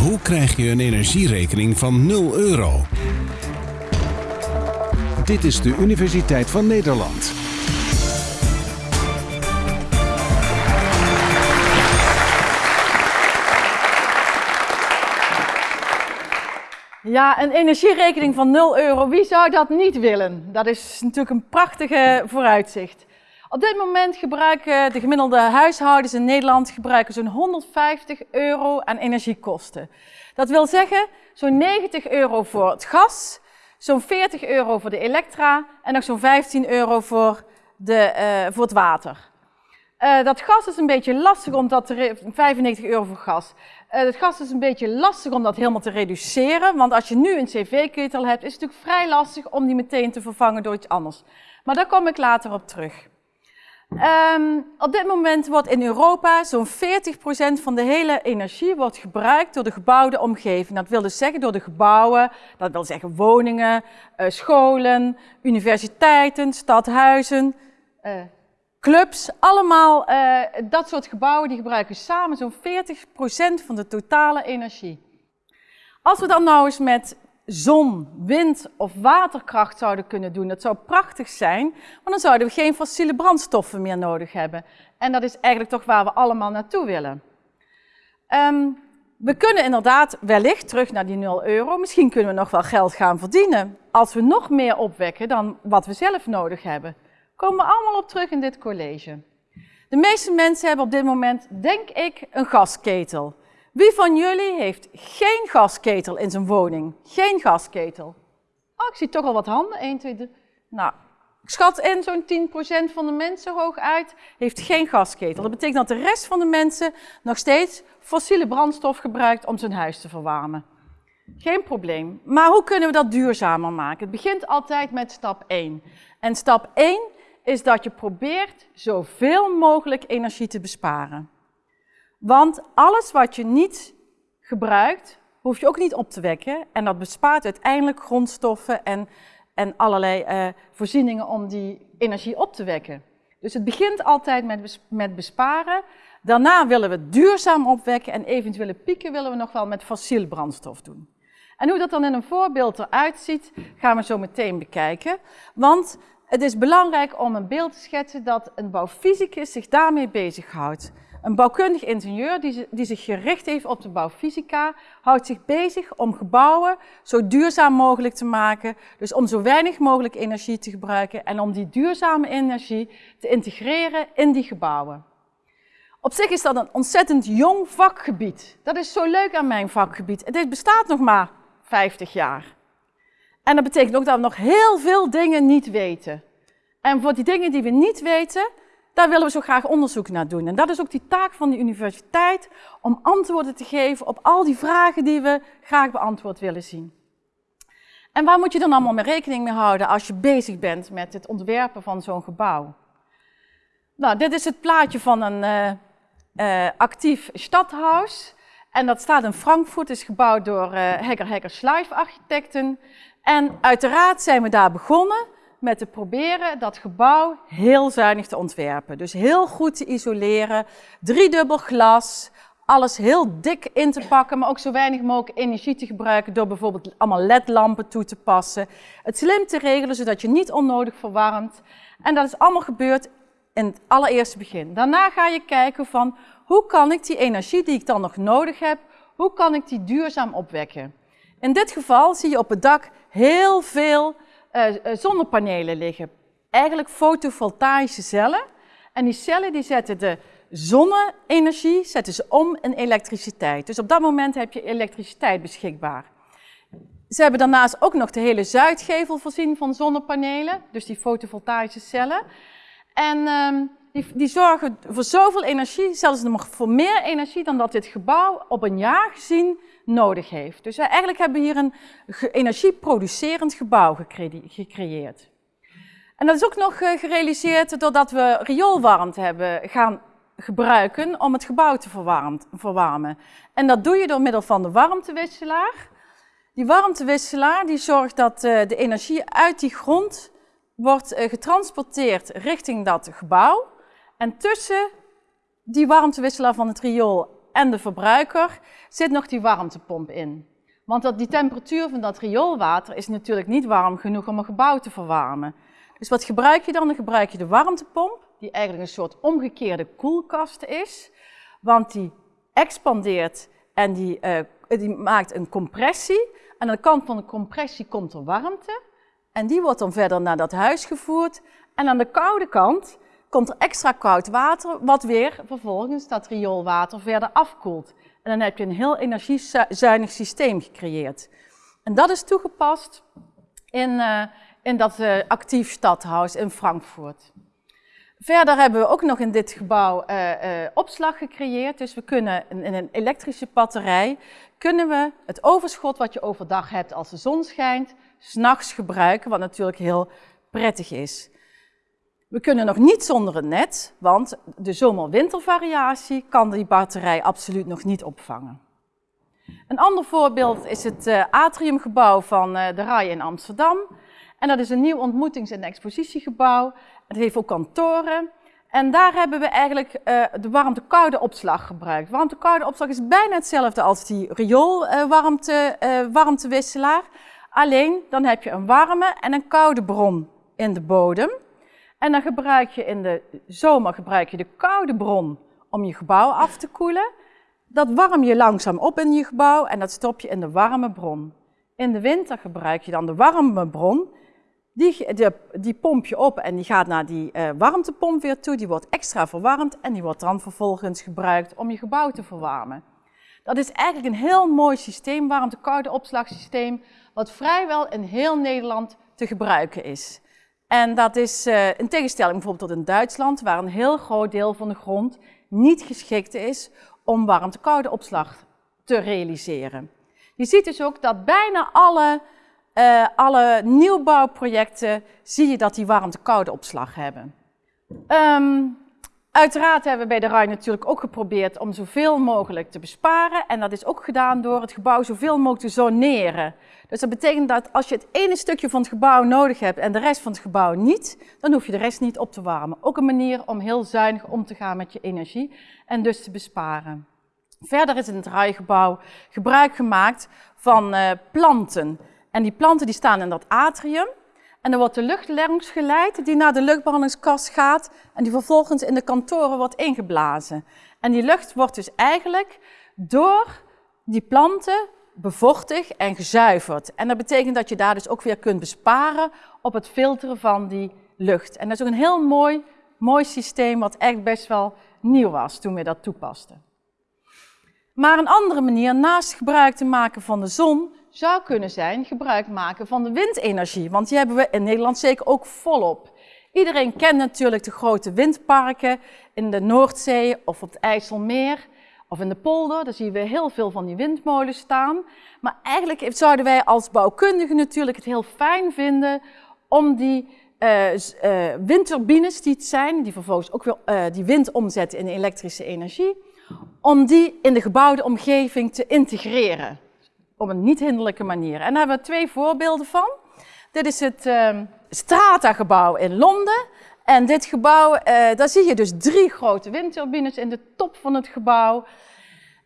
Hoe krijg je een energierekening van 0 euro? Dit is de Universiteit van Nederland. Ja, een energierekening van 0 euro, wie zou dat niet willen? Dat is natuurlijk een prachtige vooruitzicht. Op dit moment gebruiken de gemiddelde huishoudens in Nederland gebruiken zo'n 150 euro aan energiekosten. Dat wil zeggen zo'n 90 euro voor het gas, zo'n 40 euro voor de elektra en nog zo'n 15 euro voor, de, uh, voor het water. Uh, dat gas is een beetje lastig omdat er 95 euro voor gas. Uh, het gas is een beetje lastig om dat helemaal te reduceren, want als je nu een cv-ketel hebt, is het natuurlijk vrij lastig om die meteen te vervangen door iets anders. Maar daar kom ik later op terug. Um, op dit moment wordt in Europa zo'n 40% van de hele energie wordt gebruikt door de gebouwde omgeving. Dat wil dus zeggen door de gebouwen, dat wil zeggen woningen, uh, scholen, universiteiten, stadhuizen, uh, clubs. Allemaal uh, dat soort gebouwen die gebruiken samen zo'n 40% van de totale energie. Als we dan nou eens met zon, wind of waterkracht zouden kunnen doen. Dat zou prachtig zijn, want dan zouden we geen fossiele brandstoffen meer nodig hebben. En dat is eigenlijk toch waar we allemaal naartoe willen. Um, we kunnen inderdaad wellicht terug naar die 0 euro. Misschien kunnen we nog wel geld gaan verdienen als we nog meer opwekken dan wat we zelf nodig hebben. Komen we allemaal op terug in dit college. De meeste mensen hebben op dit moment, denk ik, een gasketel. Wie van jullie heeft geen gasketel in zijn woning? Geen gasketel. Oh, ik zie toch al wat handen. 1, 2, 3. Nou, ik schat in zo'n 10% van de mensen hooguit heeft geen gasketel. Dat betekent dat de rest van de mensen nog steeds fossiele brandstof gebruikt om zijn huis te verwarmen. Geen probleem. Maar hoe kunnen we dat duurzamer maken? Het begint altijd met stap 1. En stap 1 is dat je probeert zoveel mogelijk energie te besparen. Want alles wat je niet gebruikt, hoef je ook niet op te wekken. En dat bespaart uiteindelijk grondstoffen en, en allerlei uh, voorzieningen om die energie op te wekken. Dus het begint altijd met, met besparen. Daarna willen we duurzaam opwekken en eventuele pieken willen we nog wel met fossiel brandstof doen. En hoe dat dan in een voorbeeld eruit ziet, gaan we zo meteen bekijken. Want het is belangrijk om een beeld te schetsen dat een bouwfysicus zich daarmee bezighoudt. Een bouwkundig ingenieur die, die, zich gericht heeft op de bouwfysica, houdt zich bezig om gebouwen zo duurzaam mogelijk te maken. Dus om zo weinig mogelijk energie te gebruiken en om die duurzame energie te integreren in die gebouwen. Op zich is dat een ontzettend jong vakgebied. Dat is zo leuk aan mijn vakgebied. Dit bestaat nog maar 50 jaar. En dat betekent ook dat we nog heel veel dingen niet weten. En voor die dingen die we niet weten, daar willen we zo graag onderzoek naar doen. En dat is ook die taak van de universiteit, om antwoorden te geven op al die vragen die we graag beantwoord willen zien. En waar moet je dan allemaal mee rekening mee houden als je bezig bent met het ontwerpen van zo'n gebouw? Nou, dit is het plaatje van een uh, uh, actief stadhuis. En dat staat in Frankfurt, is gebouwd door uh, Hegger Hegger Schleif architecten. En uiteraard zijn we daar begonnen met te proberen dat gebouw heel zuinig te ontwerpen. Dus heel goed te isoleren, driedubbel glas, alles heel dik in te pakken, maar ook zo weinig mogelijk energie te gebruiken door bijvoorbeeld allemaal ledlampen toe te passen. Het slim te regelen, zodat je niet onnodig verwarmt. En dat is allemaal gebeurd in het allereerste begin. Daarna ga je kijken van, hoe kan ik die energie die ik dan nog nodig heb, hoe kan ik die duurzaam opwekken? In dit geval zie je op het dak heel veel zonnepanelen liggen. Eigenlijk fotovoltaïsche cellen. En die cellen die zetten de zonne-energie zetten ze om in elektriciteit. Dus op dat moment heb je elektriciteit beschikbaar. Ze hebben daarnaast ook nog de hele zuidgevel voorzien van zonnepanelen, dus die fotovoltaïsche cellen. En um, die, die, zorgen voor zoveel energie, zelfs nog voor meer energie dan dat dit gebouw op een jaar gezien nodig heeft. Dus eigenlijk hebben we hier een energieproducerend gebouw gecreëerd. En dat is ook nog eh, gerealiseerd doordat we rioolwarmte hebben gaan gebruiken om het gebouw te verwarmen. En dat doe je door middel van de warmtewisselaar. Die warmtewisselaar die zorgt dat eh, de energie uit die grond wordt eh, getransporteerd richting dat gebouw. En tussen die warmtewisselaar van het riool en de verbruiker zit nog die warmtepomp in. Want dat, die temperatuur van dat rioolwater is natuurlijk niet warm genoeg om een gebouw te verwarmen. Dus wat gebruik je dan? Dan gebruik je de warmtepomp, die eigenlijk een soort omgekeerde koelkast is. Want die expandeert en die, uh, die maakt een compressie. En aan de kant van de compressie komt er warmte. En die wordt dan verder naar dat huis gevoerd. En aan de koude kant komt er extra koud water, wat weer vervolgens dat rioolwater verder afkoelt. En dan heb je een heel energiezuinig systeem gecreëerd. En dat is toegepast in, uh, in dat uh, actief stadhuis in Frankfurt. Verder hebben we ook nog in dit gebouw uh, opslag gecreëerd. Dus we kunnen in, in een elektrische batterij, kunnen we het overschot wat je overdag hebt als de zon schijnt, s'nachts gebruiken, wat natuurlijk heel prettig is. We kunnen nog niet zonder een net, want de zomer-wintervariatie kan die batterij absoluut nog niet opvangen. Een ander voorbeeld is het uh, atriumgebouw van uh, de RAI in Amsterdam. En dat is een nieuw ontmoetings- en expositiegebouw. Het heeft ook kantoren. En daar hebben we eigenlijk uh, de warmte-koude opslag gebruikt. Warmte-koude opslag is bijna hetzelfde als die rioolwarmtewisselaar. Alleen dan heb je een warme en een koude bron in de bodem. En dan gebruik je in de zomer gebruik je de koude bron om je gebouw af te koelen. Dat warm je langzaam op in je gebouw en dat stop je in de warme bron. In de winter gebruik je dan de warme bron. Die, die, die pomp je op en die gaat naar die uh, warmtepomp weer toe. Die wordt extra verwarmd en die wordt dan vervolgens gebruikt om je gebouw te verwarmen. Dat is eigenlijk een heel mooi systeem, warmte-koude opslagsysteem, wat vrijwel in heel Nederland te gebruiken is. En dat is uh, in tegenstelling bijvoorbeeld tot in Duitsland, waar een heel groot deel van de grond niet geschikt is om warmte-koude opslag te realiseren. Je ziet dus ook dat bijna alle, uh, alle nieuwbouwprojecten, zie je dat die warmte-koude opslag hebben. Um, Uiteraard hebben we bij de RAI natuurlijk ook geprobeerd om zoveel mogelijk te besparen. En dat is ook gedaan door het gebouw zoveel mogelijk te zoneren. Dus dat betekent dat als je het ene stukje van het gebouw nodig hebt en de rest van het gebouw niet, dan hoef je de rest niet op te warmen. Ook een manier om heel zuinig om te gaan met je energie en dus te besparen. Verder is in het RAI-gebouw gebruik gemaakt van uh, planten. En die planten die staan in dat atrium. En dan wordt de lucht langs geleid die naar de luchtbehandelingskast gaat en die vervolgens in de kantoren wordt ingeblazen. En die lucht wordt dus eigenlijk door die planten bevochtigd en gezuiverd. En dat betekent dat je daar dus ook weer kunt besparen op het filteren van die lucht. En dat is ook een heel mooi, mooi systeem wat echt best wel nieuw was toen we dat toepasten. Maar een andere manier, naast gebruik te maken van de zon, zou kunnen zijn gebruik maken van de windenergie. Want die hebben we in Nederland zeker ook volop. Iedereen kent natuurlijk de grote windparken in de Noordzee of op het IJsselmeer of in de polder. Daar zien we heel veel van die windmolens staan. Maar eigenlijk zouden wij als bouwkundigen natuurlijk het heel fijn vinden om die uh, uh, windturbines die het zijn, die vervolgens ook weer uh, die wind omzetten in elektrische energie, om die in de gebouwde omgeving te integreren op een niet-hinderlijke manier. En daar hebben we twee voorbeelden van. Dit is het Strata-gebouw in Londen. En dit gebouw, uh, daar zie je dus drie grote windturbines in de top van het gebouw.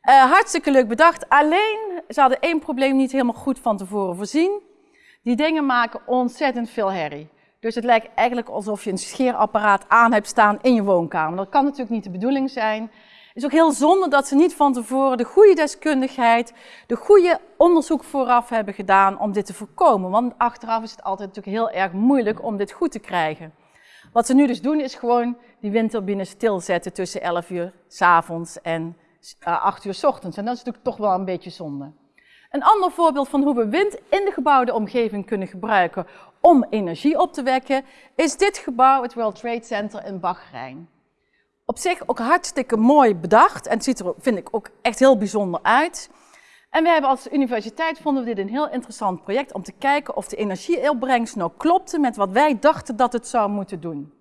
Uh, hartstikke leuk bedacht. Alleen, ze hadden één probleem niet helemaal goed van tevoren voorzien. Die dingen maken ontzettend veel herrie. Dus het lijkt eigenlijk alsof je een scheerapparaat aan hebt staan in je woonkamer. Dat kan natuurlijk niet de bedoeling zijn. Is ook heel zonde dat ze niet van tevoren de goede deskundigheid, de goede onderzoek vooraf hebben gedaan om dit te voorkomen. Want achteraf is het altijd natuurlijk heel erg moeilijk om dit goed te krijgen. Wat ze nu dus doen is gewoon die windturbine stilzetten tussen 11 uur s avonds en 8 eh, uur s ochtends. En dat is natuurlijk toch wel een beetje zonde. Een ander voorbeeld van hoe we wind in de gebouwde omgeving kunnen gebruiken om energie op te wekken, is dit gebouw, het World Trade Center in Bahrein op zich ook hartstikke mooi bedacht. En het ziet er, vind ik, ook echt heel bijzonder uit. En we hebben als universiteit vonden we dit een heel interessant project om te kijken of de energieopbrengst nou klopte met wat wij dachten dat het zou moeten doen.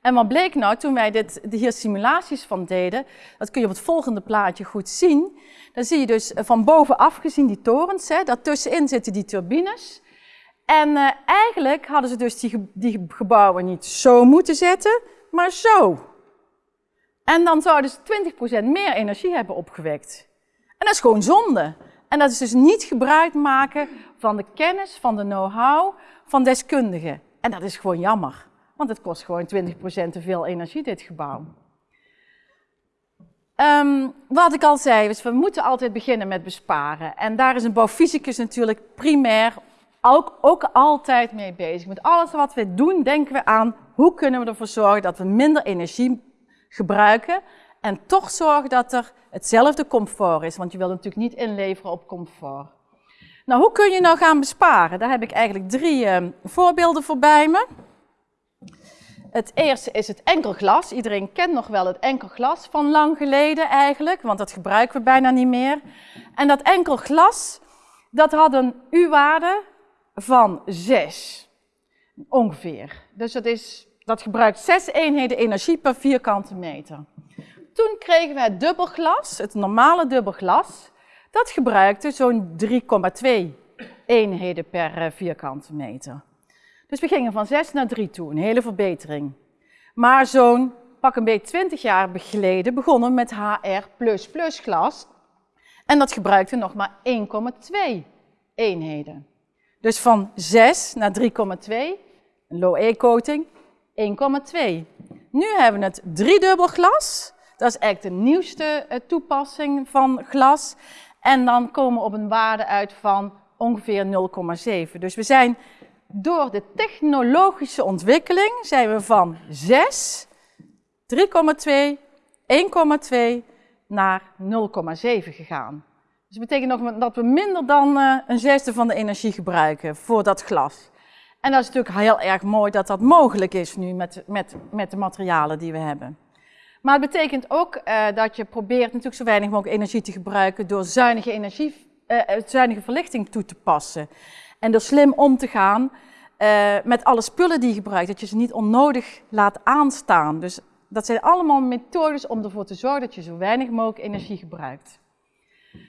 En wat bleek nou toen wij dit, hier simulaties van deden, dat kun je op het volgende plaatje goed zien. Dan zie je dus eh, van bovenaf gezien die torens, hè, daartussenin zitten die turbines. En uh, eigenlijk hadden ze dus die, die gebouwen niet zo moeten zetten, maar zo. En dan zouden ze 20% meer energie hebben opgewekt. En dat is gewoon zonde. En dat is dus niet gebruik maken van de kennis, van de know-how van deskundigen. En dat is gewoon jammer, want het kost gewoon 20% te veel energie, dit gebouw. Um, wat ik al zei, is we moeten altijd beginnen met besparen. En daar is een bouwfysicus natuurlijk primair ook, ook altijd mee bezig. Met alles wat we doen, denken we aan hoe kunnen we ervoor zorgen dat we minder energie gebruiken en toch zorgen dat er hetzelfde comfort is. Want je wilt natuurlijk niet inleveren op comfort. Nou, hoe kun je nou gaan besparen? Daar heb ik eigenlijk drie uh, voorbeelden voor bij me. Het eerste is het enkelglas. Iedereen kent nog wel het enkelglas van lang geleden eigenlijk, want dat gebruiken we bijna niet meer. En dat enkelglas, dat had een U-waarde van 6, ongeveer. Dus dat, is, dat gebruikt 6 eenheden energie per vierkante meter. Toen kregen we het dubbelglas, het normale dubbelglas. Dat gebruikte zo'n 3,2 eenheden per eh, vierkante meter. Dus we gingen van 6 naar 3 toe, een hele verbetering. Maar zo'n pak een beetje 20 jaar geleden begonnen met HR++ glas. En dat gebruikte nog maar 1,2 eenheden. Dus van 6 naar 3,2, een low-E-coating, 1,2. Nu hebben we het driedubbel glas. Dat is eigenlijk de nieuwste eh, toepassing van glas. En dan komen we op een waarde uit van ongeveer 0,7. Dus we zijn door de technologische ontwikkeling zijn we van 6, 3,2, 1,2 naar 0,7 gegaan. Dus dat betekent nog dat we minder dan uh, een zesde van de energie gebruiken voor dat glas. En dat is natuurlijk heel erg mooi dat dat mogelijk is nu met, met, met de materialen die we hebben. Maar het betekent ook uh, dat je probeert natuurlijk zo weinig mogelijk energie te gebruiken door zuinige, energie, uh, zuinige verlichting toe te passen. En door slim om te gaan met alle spullen die je gebruikt, dat je ze niet onnodig laat aanstaan. Dus dat zijn allemaal methodes om ervoor te zorgen dat je zo weinig mogelijk energie gebruikt.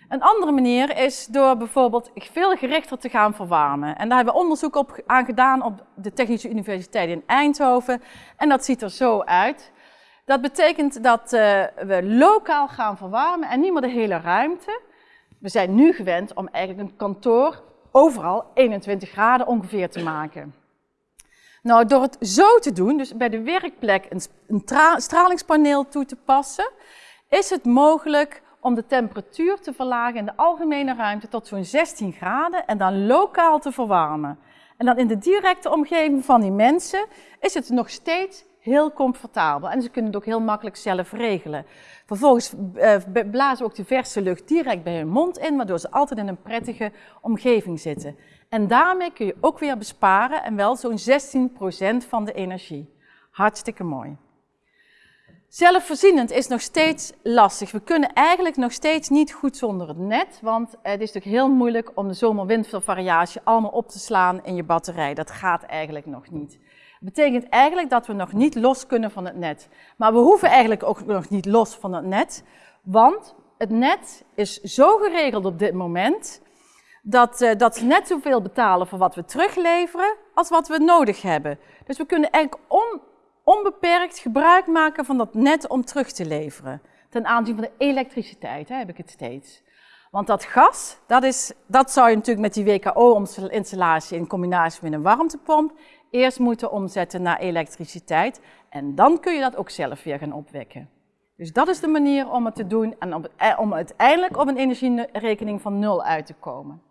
Een andere manier is door bijvoorbeeld veel gerichter te gaan verwarmen. En daar hebben we onderzoek op, aan gedaan op de Technische Universiteit in Eindhoven. En dat ziet er zo uit. Dat betekent dat uh, we lokaal gaan verwarmen en niet meer de hele ruimte. We zijn nu gewend om eigenlijk een kantoor overal 21 graden ongeveer te maken. Nou, door het zo te doen, dus bij de werkplek een stralingspaneel toe te passen, is het mogelijk om de temperatuur te verlagen in de algemene ruimte tot zo'n 16 graden en dan lokaal te verwarmen. En dan in de directe omgeving van die mensen is het nog steeds heel comfortabel. En ze kunnen het ook heel makkelijk zelf regelen. Vervolgens eh, blazen ook de verse lucht direct bij hun mond in, waardoor ze altijd in een prettige omgeving zitten. En daarmee kun je ook weer besparen en wel zo'n 16% van de energie. Hartstikke mooi. Zelfvoorzienend is nog steeds lastig. We kunnen eigenlijk nog steeds niet goed zonder het net, want het is natuurlijk heel moeilijk om de zomer-wintervariatie allemaal op te slaan in je batterij. Dat gaat eigenlijk nog niet. Dat betekent eigenlijk dat we nog niet los kunnen van het net. Maar we hoeven eigenlijk ook nog niet los van het net, want het net is zo geregeld op dit moment dat, uh, dat net zoveel betalen voor wat we terugleveren als wat we nodig hebben. Dus we kunnen eigenlijk on, onbeperkt gebruik maken van dat net om terug te leveren. Ten aanzien van de elektriciteit hè, heb ik het steeds. Want dat gas, dat, is, dat zou je natuurlijk met die WKO-installatie in combinatie met een warmtepomp eerst moeten omzetten naar elektriciteit. En dan kun je dat ook zelf weer gaan opwekken. Dus dat is de manier om het te doen en e- om uiteindelijk op een energierekening van nul uit te komen.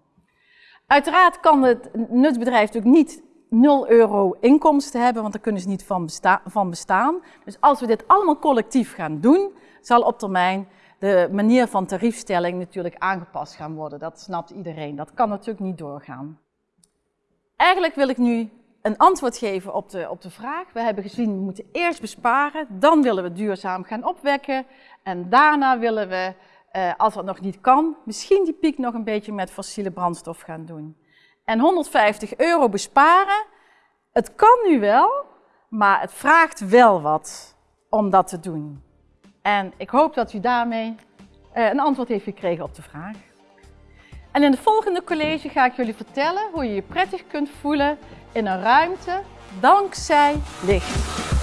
Uiteraard kan het nutsbedrijf natuurlijk niet 0 euro inkomsten hebben, want daar kunnen ze niet van, van bestaan. Dus als we dit allemaal collectief gaan doen, zal op termijn de manier van tariefstelling natuurlijk aangepast gaan worden. Dat snapt iedereen. Dat kan natuurlijk niet doorgaan. Eigenlijk wil ik nu een antwoord geven op de, op de vraag. We hebben gezien, we moeten eerst besparen, dan willen we duurzaam gaan opwekken. En daarna willen we, eh, als dat nog niet kan, misschien die piek nog een beetje met fossiele brandstof gaan doen en 150 euro besparen. Het kan nu wel, maar het vraagt wel wat om dat te doen. En ik hoop dat u daarmee uh, een antwoord heeft gekregen op de vraag. En in het volgende college ga ik jullie vertellen hoe je je prettig kunt voelen in een ruimte dankzij licht.